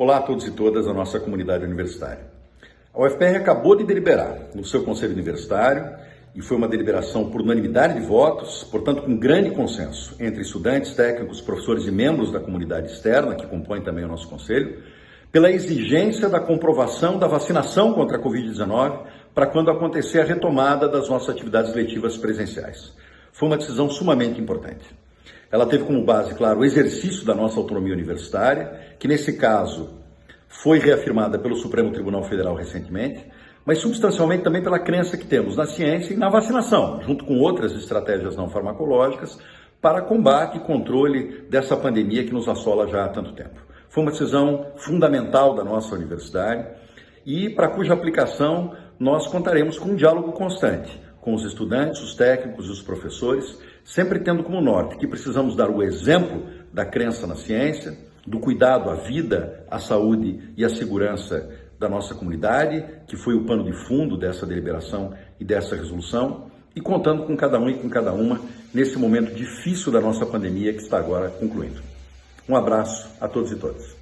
Olá a todos e todas da nossa comunidade universitária. A UFPR acabou de deliberar no seu Conselho Universitário e foi uma deliberação por unanimidade de votos, portanto com grande consenso entre estudantes, técnicos, professores e membros da comunidade externa, que compõem também o nosso Conselho, pela exigência da comprovação da vacinação contra a Covid-19 para quando acontecer a retomada das nossas atividades letivas presenciais. Foi uma decisão sumamente importante. Ela teve como base, claro, o exercício da nossa autonomia universitária, que nesse caso foi reafirmada pelo Supremo Tribunal Federal recentemente, mas substancialmente também pela crença que temos na ciência e na vacinação, junto com outras estratégias não farmacológicas, para combate e controle dessa pandemia que nos assola já há tanto tempo. Foi uma decisão fundamental da nossa universidade e para cuja aplicação nós contaremos com um diálogo constante com os estudantes, os técnicos e os professores, sempre tendo como norte que precisamos dar o exemplo da crença na ciência, do cuidado à vida, à saúde e à segurança da nossa comunidade, que foi o pano de fundo dessa deliberação e dessa resolução, e contando com cada um e com cada uma nesse momento difícil da nossa pandemia que está agora concluindo. Um abraço a todos e todas.